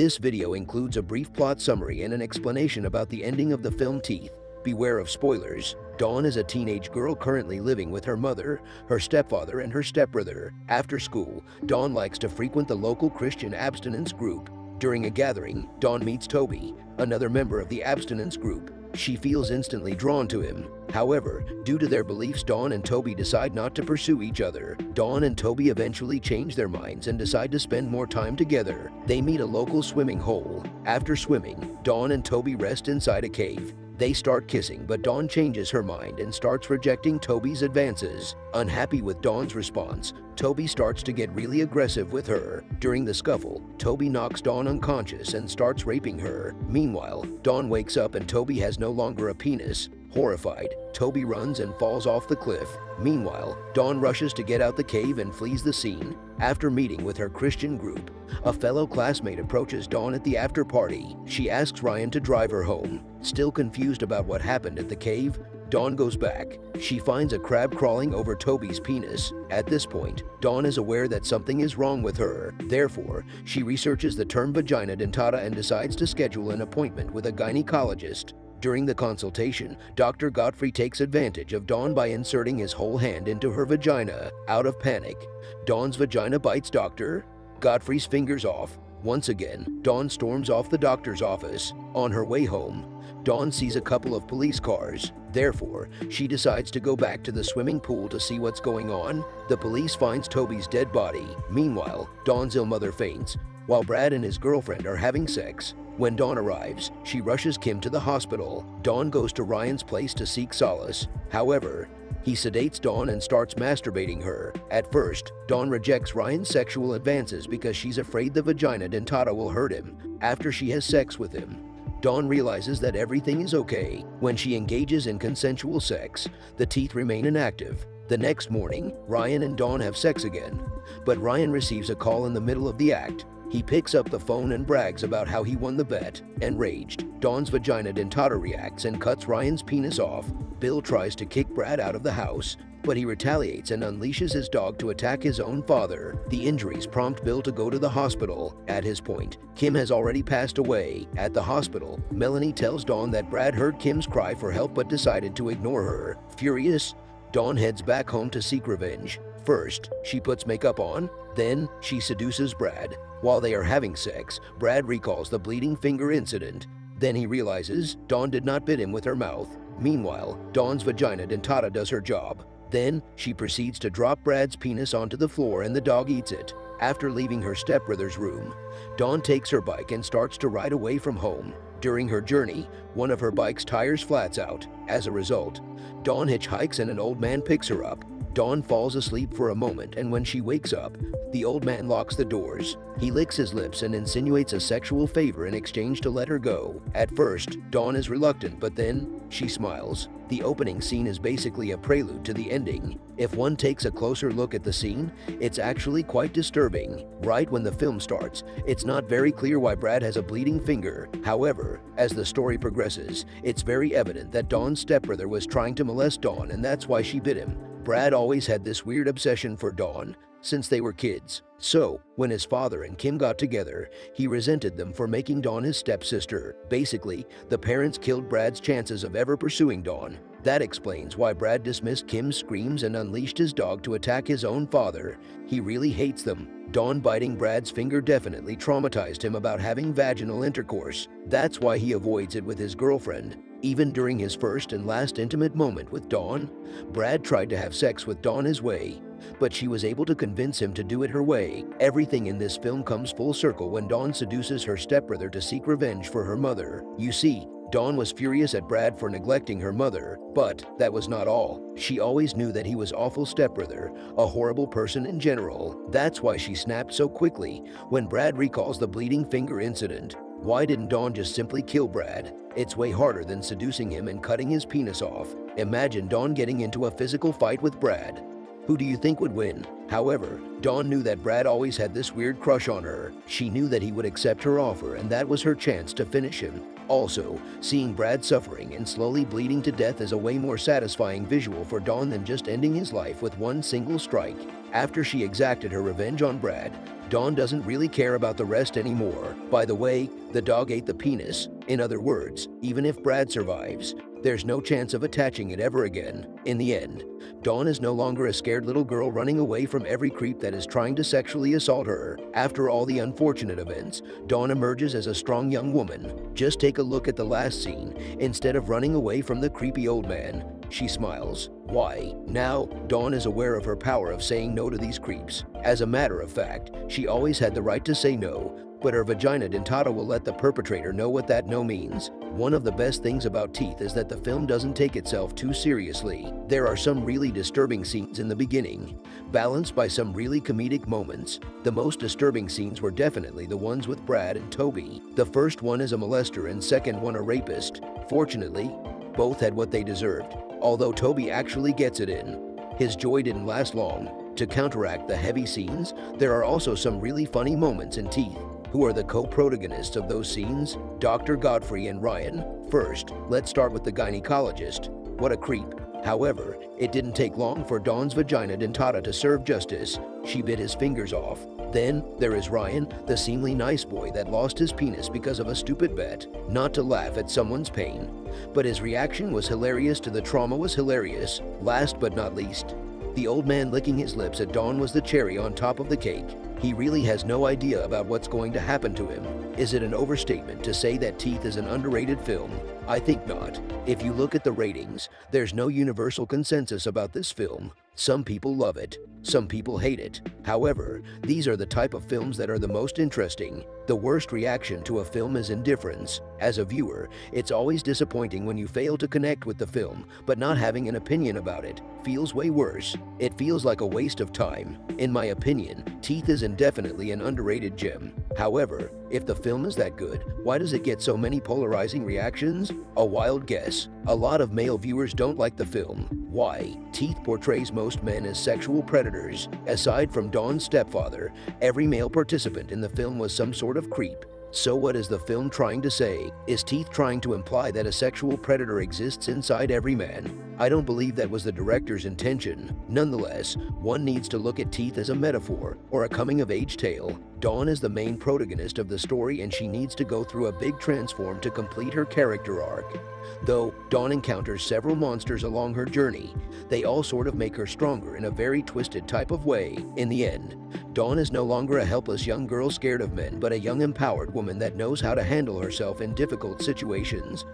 This video includes a brief plot summary and an explanation about the ending of the film Teeth. Beware of spoilers. Dawn is a teenage girl currently living with her mother, her stepfather, and her stepbrother. After school, Dawn likes to frequent the local Christian abstinence group. During a gathering, Dawn meets Toby, another member of the abstinence group. She feels instantly drawn to him. However, due to their beliefs, Dawn and Toby decide not to pursue each other. Dawn and Toby eventually change their minds and decide to spend more time together. They meet a local swimming hole. After swimming, Dawn and Toby rest inside a cave. They start kissing, but Dawn changes her mind and starts rejecting Toby's advances. Unhappy with Dawn's response, Toby starts to get really aggressive with her. During the scuffle, Toby knocks Dawn unconscious and starts raping her. Meanwhile, Dawn wakes up and Toby has no longer a penis. Horrified, Toby runs and falls off the cliff. Meanwhile, Dawn rushes to get out the cave and flees the scene. After meeting with her Christian group, a fellow classmate approaches Dawn at the after party. She asks Ryan to drive her home. Still confused about what happened at the cave, Dawn goes back. She finds a crab crawling over Toby's penis. At this point, Dawn is aware that something is wrong with her. Therefore, she researches the term vagina dentata and decides to schedule an appointment with a gynecologist. During the consultation, Dr. Godfrey takes advantage of Dawn by inserting his whole hand into her vagina. Out of panic, Dawn's vagina bites Doctor. Godfrey's fingers off. Once again, Dawn storms off the doctor's office. On her way home, Dawn sees a couple of police cars. Therefore, she decides to go back to the swimming pool to see what's going on. The police finds Toby's dead body. Meanwhile, Dawn's ill mother faints, while Brad and his girlfriend are having sex. When Dawn arrives, she rushes Kim to the hospital. Dawn goes to Ryan's place to seek solace. However, he sedates Dawn and starts masturbating her. At first, Dawn rejects Ryan's sexual advances because she's afraid the vagina dentata will hurt him after she has sex with him. Dawn realizes that everything is okay. When she engages in consensual sex, the teeth remain inactive. The next morning, Ryan and Dawn have sex again, but Ryan receives a call in the middle of the act. He picks up the phone and brags about how he won the bet. Enraged, Dawn's vagina dentata reacts and cuts Ryan's penis off. Bill tries to kick Brad out of the house, but he retaliates and unleashes his dog to attack his own father. The injuries prompt Bill to go to the hospital. At his point, Kim has already passed away. At the hospital, Melanie tells Dawn that Brad heard Kim's cry for help but decided to ignore her. Furious, Dawn heads back home to seek revenge. First, she puts makeup on, then she seduces Brad. While they are having sex, Brad recalls the bleeding finger incident. Then he realizes Dawn did not bit him with her mouth. Meanwhile, Dawn's vagina dentata does her job. Then, she proceeds to drop Brad's penis onto the floor and the dog eats it. After leaving her stepbrother's room, Dawn takes her bike and starts to ride away from home. During her journey, one of her bike's tires flats out. As a result, Dawn hitchhikes and an old man picks her up. Dawn falls asleep for a moment and when she wakes up, the old man locks the doors. He licks his lips and insinuates a sexual favor in exchange to let her go. At first, Dawn is reluctant, but then she smiles. The opening scene is basically a prelude to the ending. If one takes a closer look at the scene, it's actually quite disturbing. Right when the film starts, it's not very clear why Brad has a bleeding finger. However, as the story progresses, it's very evident that Dawn's stepbrother was trying to molest Dawn and that's why she bit him. Brad always had this weird obsession for Dawn since they were kids. So, when his father and Kim got together, he resented them for making Dawn his stepsister. Basically, the parents killed Brad's chances of ever pursuing Dawn. That explains why Brad dismissed Kim's screams and unleashed his dog to attack his own father. He really hates them. Dawn biting Brad's finger definitely traumatized him about having vaginal intercourse. That's why he avoids it with his girlfriend. Even during his first and last intimate moment with Dawn, Brad tried to have sex with Dawn his way, but she was able to convince him to do it her way. Everything in this film comes full circle when Dawn seduces her stepbrother to seek revenge for her mother. You see, Dawn was furious at Brad for neglecting her mother, but that was not all. She always knew that he was awful stepbrother, a horrible person in general. That's why she snapped so quickly when Brad recalls the bleeding finger incident. Why didn't Dawn just simply kill Brad? It's way harder than seducing him and cutting his penis off. Imagine Dawn getting into a physical fight with Brad. Who do you think would win? However, Dawn knew that Brad always had this weird crush on her. She knew that he would accept her offer and that was her chance to finish him. Also, seeing Brad suffering and slowly bleeding to death is a way more satisfying visual for Dawn than just ending his life with one single strike. After she exacted her revenge on Brad, Dawn doesn't really care about the rest anymore. By the way, the dog ate the penis. In other words, even if Brad survives, there's no chance of attaching it ever again. In the end, Dawn is no longer a scared little girl running away from every creep that is trying to sexually assault her. After all the unfortunate events, Dawn emerges as a strong young woman. Just take a look at the last scene. Instead of running away from the creepy old man, she smiles. Why? Now, Dawn is aware of her power of saying no to these creeps. As a matter of fact, she always had the right to say no, but her vagina dentata will let the perpetrator know what that no means. One of the best things about Teeth is that the film doesn't take itself too seriously. There are some really disturbing scenes in the beginning, balanced by some really comedic moments. The most disturbing scenes were definitely the ones with Brad and Toby. The first one is a molester and second one a rapist. Fortunately, both had what they deserved, although Toby actually gets it in. His joy didn't last long. To counteract the heavy scenes, there are also some really funny moments in Teeth. Who are the co-protagonists of those scenes? Dr. Godfrey and Ryan. First, let's start with the gynecologist. What a creep. However, it didn't take long for Dawn's vagina dentata to serve justice. She bit his fingers off. Then, there is Ryan, the seemingly nice boy that lost his penis because of a stupid bet. Not to laugh at someone's pain. But his reaction was hilarious to the trauma was hilarious. Last but not least, the old man licking his lips at Dawn was the cherry on top of the cake. He really has no idea about what's going to happen to him. Is it an overstatement to say that Teeth is an underrated film? I think not. If you look at the ratings, there's no universal consensus about this film. Some people love it, some people hate it. However, these are the type of films that are the most interesting. The worst reaction to a film is indifference. As a viewer, it's always disappointing when you fail to connect with the film, but not having an opinion about it feels way worse. It feels like a waste of time. In my opinion, Teeth is indefinitely an underrated gem. However, if the film is that good, why does it get so many polarizing reactions? A wild guess. A lot of male viewers don't like the film. Why? Teeth portrays most men as sexual predators. Aside from Dawn's stepfather, every male participant in the film was some sort of creep. So what is the film trying to say? Is Teeth trying to imply that a sexual predator exists inside every man? I don't believe that was the director's intention. Nonetheless, one needs to look at Teeth as a metaphor or a coming-of-age tale. Dawn is the main protagonist of the story and she needs to go through a big transform to complete her character arc. Though Dawn encounters several monsters along her journey, they all sort of make her stronger in a very twisted type of way. In the end, Dawn is no longer a helpless young girl scared of men, but a young empowered woman that knows how to handle herself in difficult situations.